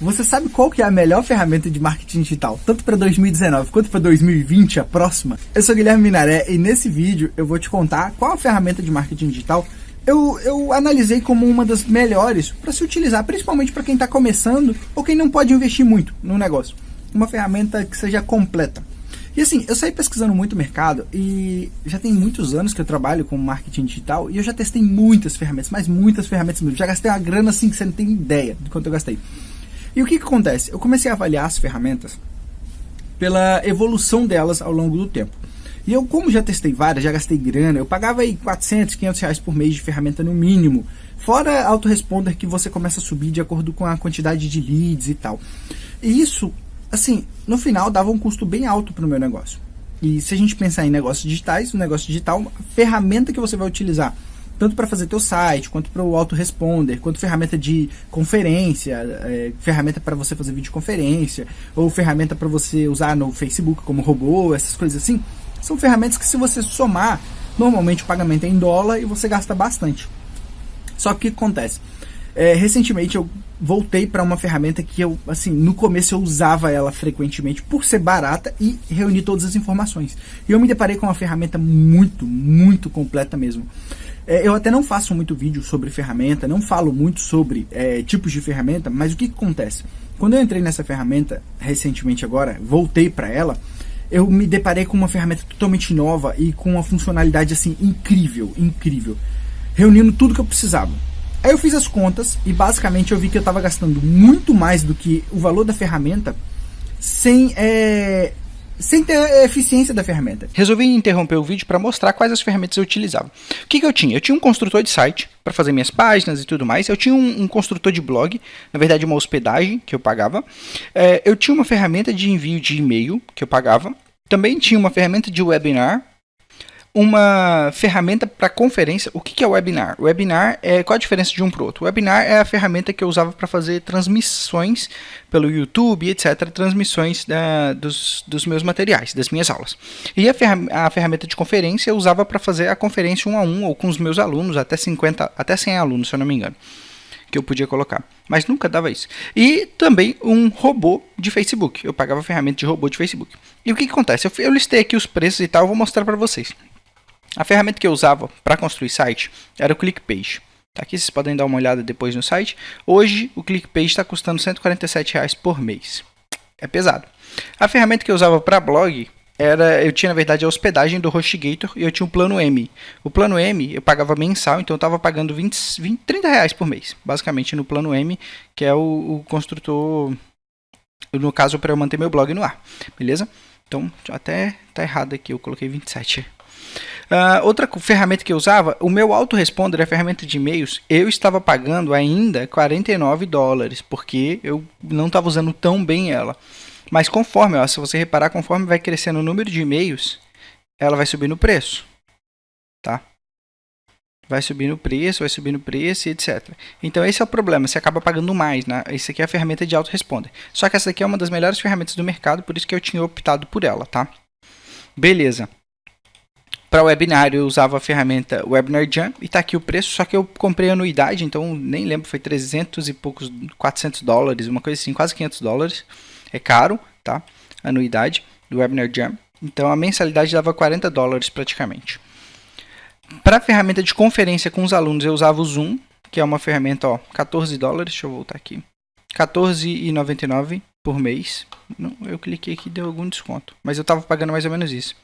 Você sabe qual que é a melhor ferramenta de marketing digital, tanto para 2019 quanto para 2020, a próxima? Eu sou Guilherme Minaré e nesse vídeo eu vou te contar qual a ferramenta de marketing digital eu, eu analisei como uma das melhores para se utilizar, principalmente para quem está começando ou quem não pode investir muito no negócio. Uma ferramenta que seja completa. E assim, eu saí pesquisando muito o mercado e já tem muitos anos que eu trabalho com marketing digital e eu já testei muitas ferramentas, mas muitas ferramentas mesmo. Já gastei uma grana assim que você não tem ideia de quanto eu gastei. E o que, que acontece? Eu comecei a avaliar as ferramentas pela evolução delas ao longo do tempo. E eu, como já testei várias, já gastei grana, eu pagava aí 400, 500 reais por mês de ferramenta no mínimo. Fora autoresponder que você começa a subir de acordo com a quantidade de leads e tal. E isso, assim, no final dava um custo bem alto para o meu negócio. E se a gente pensar em negócios digitais, o negócio digital, a ferramenta que você vai utilizar tanto para fazer teu site, quanto para o autoresponder, quanto ferramenta de conferência, é, ferramenta para você fazer videoconferência, ou ferramenta para você usar no Facebook como robô, essas coisas assim, são ferramentas que se você somar, normalmente o pagamento é em dólar e você gasta bastante. Só que o que acontece? É, recentemente eu voltei para uma ferramenta que eu, assim, no começo eu usava ela frequentemente por ser barata e reunir todas as informações. E eu me deparei com uma ferramenta muito, muito completa mesmo. É, eu até não faço muito vídeo sobre ferramenta, não falo muito sobre é, tipos de ferramenta, mas o que, que acontece? Quando eu entrei nessa ferramenta recentemente agora, voltei para ela, eu me deparei com uma ferramenta totalmente nova e com uma funcionalidade assim incrível, incrível, reunindo tudo que eu precisava. Aí eu fiz as contas e basicamente eu vi que eu estava gastando muito mais do que o valor da ferramenta sem é, sem ter a eficiência da ferramenta. Resolvi interromper o vídeo para mostrar quais as ferramentas eu utilizava. O que, que eu tinha? Eu tinha um construtor de site para fazer minhas páginas e tudo mais. Eu tinha um, um, construtor de blog, na verdade uma hospedagem que eu pagava. É, eu tinha uma ferramenta de envio de e-mail que eu pagava. Também tinha uma ferramenta de webinar uma ferramenta para conferência. O que, que é webinar? Webinar é qual a diferença de um para o outro? Webinar é a ferramenta que eu usava para fazer transmissões pelo YouTube, etc. Transmissões da, dos, dos meus materiais, das minhas aulas. E a, a ferramenta de conferência eu usava para fazer a conferência um a um ou com os meus alunos, até 50, até 100 alunos, se eu não me engano que eu podia colocar, mas nunca dava isso. E também um robô de Facebook. Eu pagava ferramenta de robô de Facebook. E o que, que acontece? Eu, eu listei aqui os preços e tal, vou mostrar para vocês. A ferramenta que eu usava para construir site era o ClickPage. Tá aqui vocês podem dar uma olhada depois no site. Hoje o ClickPage está custando 147 reais por mês. É pesado. A ferramenta que eu usava para blog era, eu tinha na verdade a hospedagem do HostGator e eu tinha o plano M. O plano M eu pagava mensal, então eu estava pagando 20, 20, 30 reais por mês, basicamente no plano M, que é o, o construtor, no caso para eu manter meu blog no ar, beleza? Então até tá errado aqui, eu coloquei 27. Uh, outra ferramenta que eu usava, o meu autoresponder, a ferramenta de e-mails, eu estava pagando ainda 49 dólares, porque eu não estava usando tão bem ela. Mas conforme, ó, se você reparar, conforme vai crescendo o número de e-mails, ela vai subir no preço. Tá? Vai subir no preço, vai subir no preço, etc. Então esse é o problema, você acaba pagando mais. Né? Esse aqui é a ferramenta de autoresponder. Só que essa aqui é uma das melhores ferramentas do mercado, por isso que eu tinha optado por ela, tá? Beleza. Para webinar eu usava a ferramenta Webinar Jam e está aqui o preço, só que eu comprei anuidade, então nem lembro, foi 300 e poucos, 400 dólares, uma coisa assim, quase 500 dólares. É caro, tá? Anuidade do Webinar Jam. Então a mensalidade dava 40 dólares praticamente. Para a ferramenta de conferência com os alunos eu usava o Zoom, que é uma ferramenta, ó, 14 dólares, deixa eu voltar aqui. 14,99 por mês. Não, eu cliquei aqui e deu algum desconto, mas eu estava pagando mais ou menos isso.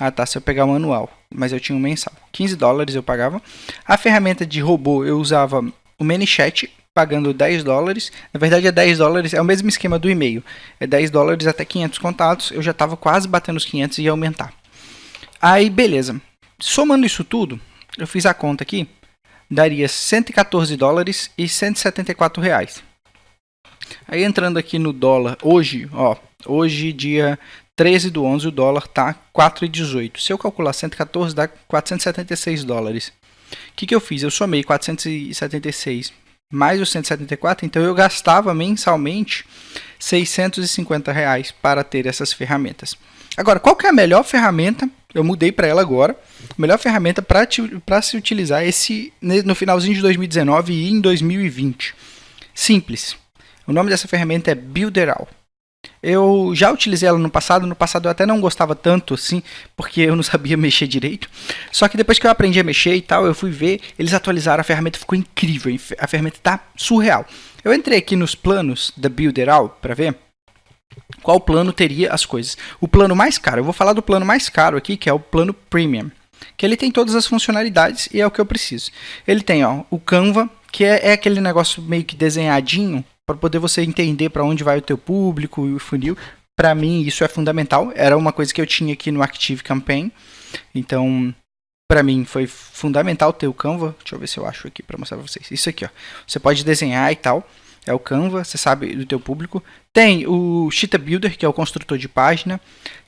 Ah, tá. Se eu pegar o manual, mas eu tinha um mensal. 15 dólares eu pagava. A ferramenta de robô eu usava o ManyChat, pagando 10 dólares. Na verdade, é 10 dólares, é o mesmo esquema do e-mail. É 10 dólares até 500 contatos. Eu já estava quase batendo os 500 e ia aumentar. Aí, beleza. Somando isso tudo, eu fiz a conta aqui. Daria 114 dólares e 174 reais. Aí entrando aqui no dólar, hoje, ó, hoje dia 13 do 11 o dólar tá 4,18. Se eu calcular 114 dá 476 dólares. O que, que eu fiz? Eu somei 476 mais os 174, então eu gastava mensalmente 650 reais para ter essas ferramentas. Agora, qual que é a melhor ferramenta? Eu mudei para ela agora. Melhor ferramenta para se utilizar esse no finalzinho de 2019 e em 2020. Simples. O nome dessa ferramenta é Builderal. Eu já utilizei ela no passado, no passado eu até não gostava tanto assim, porque eu não sabia mexer direito. Só que depois que eu aprendi a mexer e tal, eu fui ver, eles atualizaram a ferramenta, ficou incrível, a ferramenta tá surreal. Eu entrei aqui nos planos da Builderal para ver qual plano teria as coisas. O plano mais caro, eu vou falar do plano mais caro aqui, que é o plano Premium, que ele tem todas as funcionalidades e é o que eu preciso. Ele tem ó, o Canva, que é, é aquele negócio meio que desenhadinho, para poder você entender para onde vai o teu público e o funil. Para mim isso é fundamental. Era uma coisa que eu tinha aqui no Active Campaign. Então, para mim foi fundamental ter o Canva. Deixa eu ver se eu acho aqui para mostrar para vocês. Isso aqui, ó. Você pode desenhar e tal. É o Canva, você sabe do teu público. Tem o Cheetah Builder, que é o construtor de página.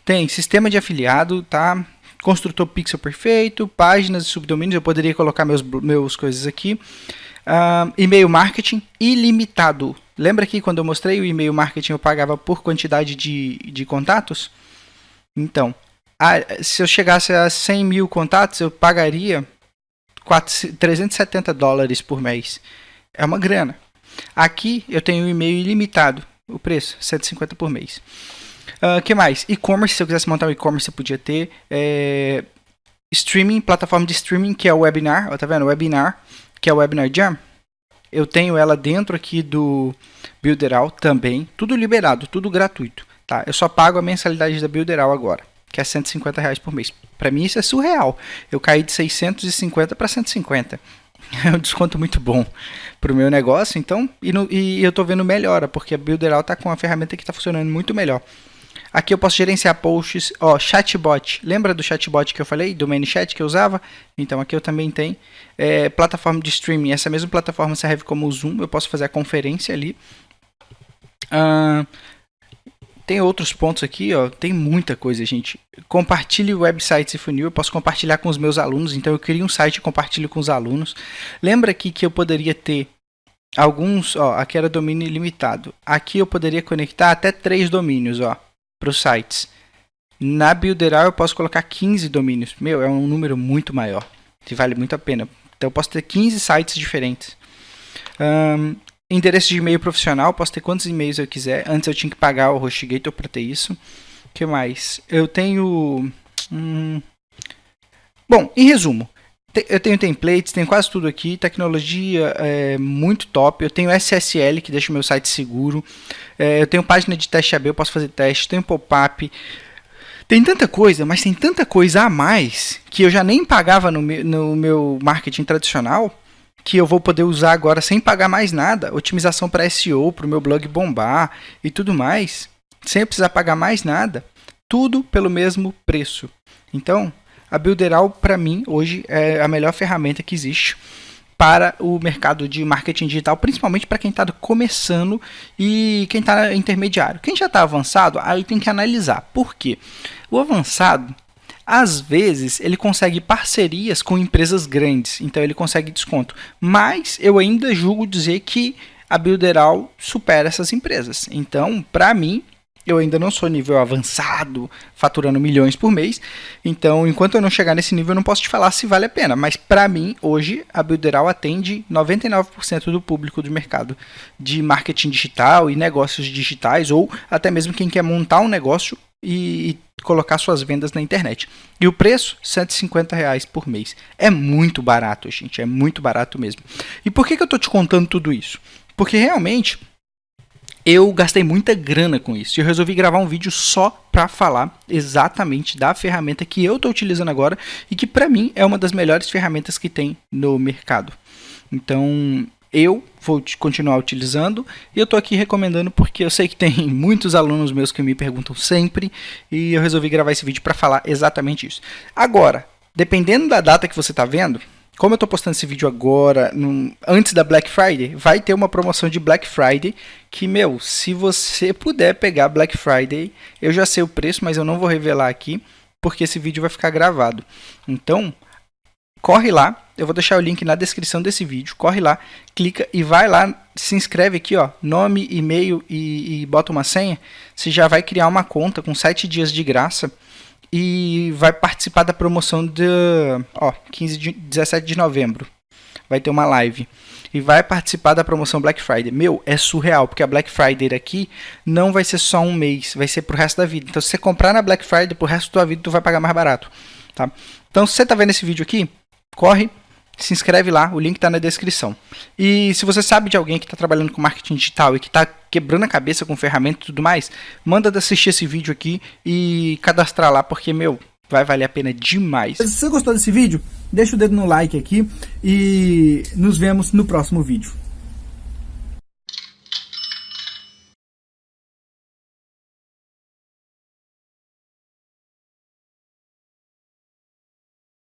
Tem sistema de afiliado, tá? Construtor pixel perfeito, páginas e subdomínios. Eu poderia colocar meus, meus coisas aqui. Uh, e-mail marketing ilimitado. Lembra que quando eu mostrei o e-mail marketing eu pagava por quantidade de, de contatos? Então, a, se eu chegasse a 100 mil contatos, eu pagaria 4, 370 dólares por mês. É uma grana. Aqui eu tenho um e-mail ilimitado. O preço, 150 por mês. O uh, que mais? E-commerce, se eu quisesse montar um e-commerce, eu podia ter. É, streaming, plataforma de streaming, que é o webinar. Ó, tá vendo? Webinar que é o Webinar Jam. Eu tenho ela dentro aqui do Builderal também, tudo liberado, tudo gratuito. Tá? Eu só pago a mensalidade da Builderal agora, que é 150 reais por mês. Para mim isso é surreal. Eu caí de 650 para 150. É um desconto muito bom para o meu negócio, então, e, no, e eu estou vendo melhora, porque a Builderal está com uma ferramenta que está funcionando muito melhor. Aqui eu posso gerenciar posts, ó, chatbot. Lembra do chatbot que eu falei, do ManyChat que eu usava? Então aqui eu também tenho. É, plataforma de streaming, essa mesma plataforma serve como o Zoom, eu posso fazer a conferência ali. Uh, tem outros pontos aqui, ó, tem muita coisa, gente. Compartilhe websites e funil, eu posso compartilhar com os meus alunos, então eu crio um site e compartilho com os alunos. Lembra aqui que eu poderia ter alguns, ó, aqui era domínio ilimitado. Aqui eu poderia conectar até três domínios, ó para os sites. Na Builderal eu posso colocar 15 domínios. Meu, é um número muito maior. Que vale muito a pena. Então eu posso ter 15 sites diferentes. Um, endereço de e-mail profissional, posso ter quantos e-mails eu quiser. Antes eu tinha que pagar o HostGator para ter isso. O que mais? Eu tenho... Hum... Bom, em resumo, eu tenho templates, tenho quase tudo aqui, tecnologia é muito top. Eu tenho SSL que deixa o meu site seguro. É, eu tenho página de teste AB, eu posso fazer teste, tenho pop-up. Tem tanta coisa, mas tem tanta coisa a mais que eu já nem pagava no meu, no meu marketing tradicional que eu vou poder usar agora sem pagar mais nada. Otimização para SEO, para o meu blog bombar e tudo mais, sem precisar pagar mais nada. Tudo pelo mesmo preço. Então, a Builderal, para mim, hoje é a melhor ferramenta que existe para o mercado de marketing digital, principalmente para quem está começando e quem está intermediário. Quem já está avançado, aí tem que analisar. Por quê? O avançado, às vezes, ele consegue parcerias com empresas grandes, então ele consegue desconto. Mas eu ainda julgo dizer que a Builderal supera essas empresas. Então, para mim, eu ainda não sou nível avançado, faturando milhões por mês. Então, enquanto eu não chegar nesse nível, eu não posso te falar se vale a pena. Mas para mim, hoje, a Builderal atende 99% do público do mercado de marketing digital e negócios digitais, ou até mesmo quem quer montar um negócio e colocar suas vendas na internet. E o preço, 150 reais por mês. É muito barato, gente. É muito barato mesmo. E por que, que eu estou te contando tudo isso? Porque realmente eu gastei muita grana com isso. Eu resolvi gravar um vídeo só para falar exatamente da ferramenta que eu estou utilizando agora e que para mim é uma das melhores ferramentas que tem no mercado. Então, eu vou continuar utilizando e eu estou aqui recomendando porque eu sei que tem muitos alunos meus que me perguntam sempre e eu resolvi gravar esse vídeo para falar exatamente isso. Agora, dependendo da data que você está vendo, como eu estou postando esse vídeo agora, no, antes da Black Friday, vai ter uma promoção de Black Friday que, meu, se você puder pegar Black Friday, eu já sei o preço, mas eu não vou revelar aqui, porque esse vídeo vai ficar gravado. Então, corre lá, eu vou deixar o link na descrição desse vídeo, corre lá, clica e vai lá, se inscreve aqui, ó, nome, e-mail e, e bota uma senha, você já vai criar uma conta com 7 dias de graça, e vai participar da promoção de ó, 15 de, 17 de novembro. vai ter uma live e vai participar da promoção Black Friday. Meu, é surreal, porque a Black Friday aqui não vai ser só um mês, vai ser pro resto da vida. Então, se você comprar na Black Friday pro resto da tua vida, tu vai pagar mais barato, tá? Então, se você tá vendo esse vídeo aqui, corre, se inscreve lá, o link está na descrição. E se você sabe de alguém que está trabalhando com marketing digital e que está quebrando a cabeça com ferramenta e tudo mais, manda de assistir esse vídeo aqui e cadastrar lá, porque, meu, vai valer a pena demais. Se você gostou desse vídeo, deixa o dedo no like aqui e nos vemos no próximo vídeo.